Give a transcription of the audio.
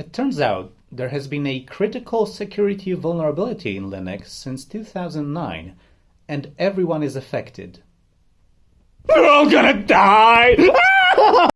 It turns out there has been a critical security vulnerability in Linux since 2009 and everyone is affected. We're all gonna die!